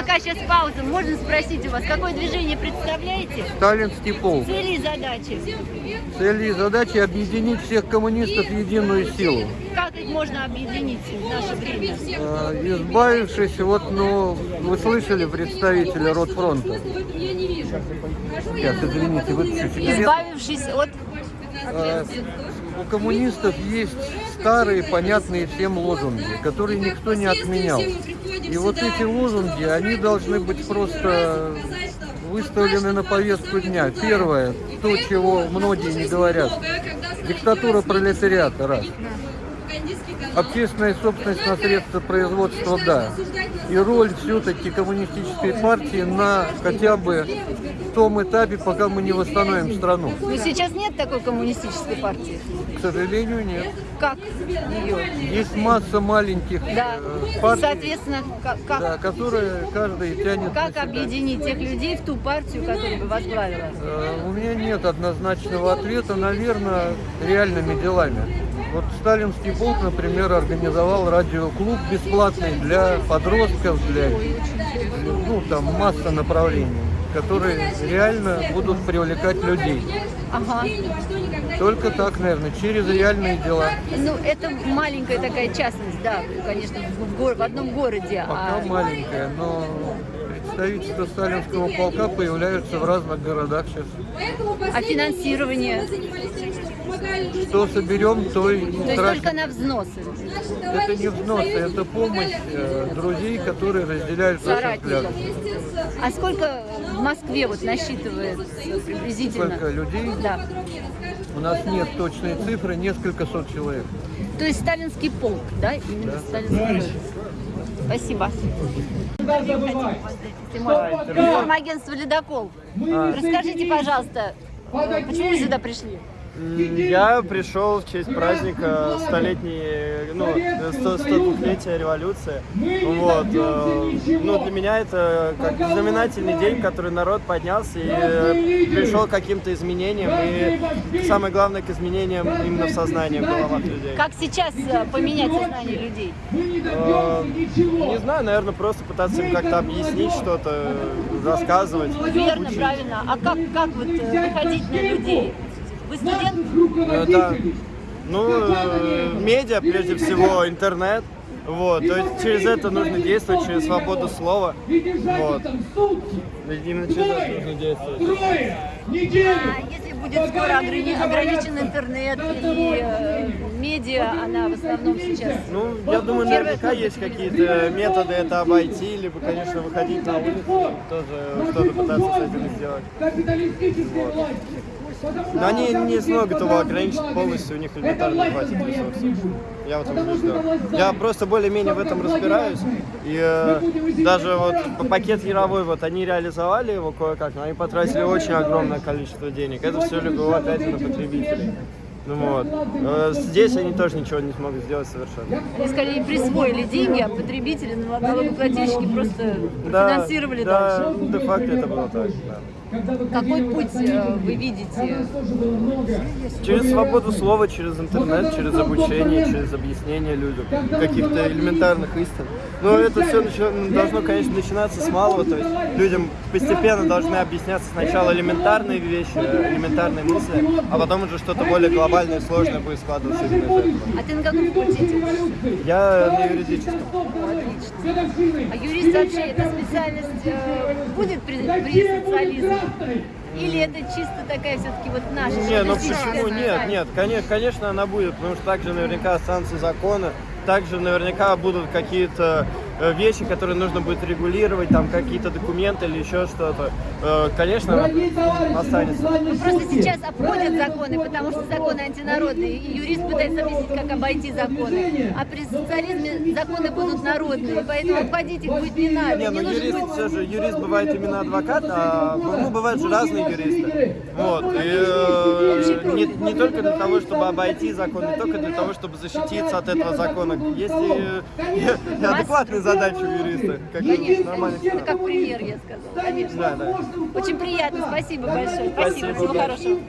пока сейчас пауза, можно спросить у вас, какое движение представляете? Сталинский полк. Цели и задачи. Цели и задачи объединить всех коммунистов в единую силу. Как их можно объединить в наше время? Э, Избавившись, вот, ну, вы слышали представителя Ротфронта? Сейчас, извините, выключу. Избавившись от... У коммунистов есть старые, понятные всем лозунги, которые никто не отменял. И вот эти лозунги, они должны быть просто выставлены на повестку дня. Первое, то, чего многие не говорят. Диктатура пролетариата, раз. Общественная собственность на средства производства, да. И роль все-таки коммунистической партии на хотя бы том этапе, пока мы не восстановим страну. Но сейчас нет такой коммунистической партии. К сожалению, нет. Как ее? Есть масса маленьких Да. э, партий, Соответственно, как, как, да, которые каждый тянет как объединить тех людей в ту партию, которую бы возглавила? Э, У меня нет однозначного ответа, наверное, реальными делами. Вот Сталинский полк, например, организовал радиоклуб бесплатный для подростков, для ну там масса направлений, которые реально будут привлекать людей. Ага. Только так, наверное, через реальные дела. Ну, это маленькая такая частность, да, конечно, в, гор- в одном городе. Пока а маленькая, но представительства Сталинского полка появляются в разных городах сейчас. а финансирование? Что соберем, то и То есть только на взносы. Это не взносы, это помощь э, друзей, которые разделяют наши Соратников. взгляды. А сколько в Москве вот насчитывается приблизительно? Сколько людей? Да. У нас нет точной цифры, несколько сот человек. То есть сталинский полк, да? Именно сталинский полк. Спасибо. Информагентство «Ледокол». Расскажите, пожалуйста, почему вы сюда пришли? Я пришел в честь праздника столетней, ну, 100 102-летия революции. Вот. э, Ну, для меня это как знаменательный день, который народ поднялся и э, пришел к каким-то изменениям. И самое главное, к изменениям именно в сознании, в головах людей. Как сейчас э, поменять сознание людей? Не знаю, наверное, просто пытаться им как-то объяснить что-то, рассказывать. Верно, учить. правильно. А как, как вот выходить на людей? Вы студент? Э, Да. Ну, э, медиа, прежде всего, интернет. Вот, то есть через это нужно действовать, через свободу слова. Вот. Через это нужно действовать. А если будет скоро ограни- ограничен интернет и э, медиа, она в основном сейчас... Ну, я думаю, наверняка есть какие-то методы это обойти, либо, конечно, выходить на улицу, тоже что-то пытаться с этим сделать. Вот. Но они не смогут его ограничить полностью, у них элементарно не хватит ресурсов. Я в этом убежден. Я просто более-менее в этом разбираюсь. И э, даже вот пакет Яровой, вот они реализовали его кое-как, но они потратили очень огромное количество денег. Это все легло опять на потребителей. Ну вот. Э, Здесь они тоже ничего не смогут сделать совершенно. Они скорее присвоили деньги, а потребители, налогоплательщики просто финансировали да, дальше. де-факто это было так, да. Какой путь э, вы видите? Через свободу слова, через интернет, через обучение, через объяснение людям каких-то элементарных истин. Но это все должно, конечно, начинаться с малого, то есть людям постепенно должны объясняться сначала элементарные вещи, элементарные мысли, а потом уже что-то более глобальное и сложное будет складываться именно из этого. А ты на каком факультете? Я на юридическом. А юрист вообще эта специальность э, будет при, при социализме? Или это чисто такая все-таки вот наша? Не, ну почему? Нет, нет, конечно, конечно она будет, потому что также наверняка останутся законы, также наверняка будут какие-то вещи, которые нужно будет регулировать, там какие-то документы или еще что-то. Э, Конечно, останется. Ну, Просто сейчас обходят законы, потому что законы антинародные, и юрист пытается объяснить, как обойти законы. А при социализме законы будут народные, поэтому обходить их будет не надо. Не, ну нужно юрист быть- все же, юрист бывает именно адвокат, а ну, бывают же разные юристы. Вот. И э, не, не только для того, чтобы обойти закон, не только для того, чтобы защититься от этого закона. Есть и, и, и адекватные задачи у юриста. Как Конечно, это как пример, я сказала, конечно. Да, да. Очень приятно, спасибо большое. Спасибо, Спасибо. всего хорошего.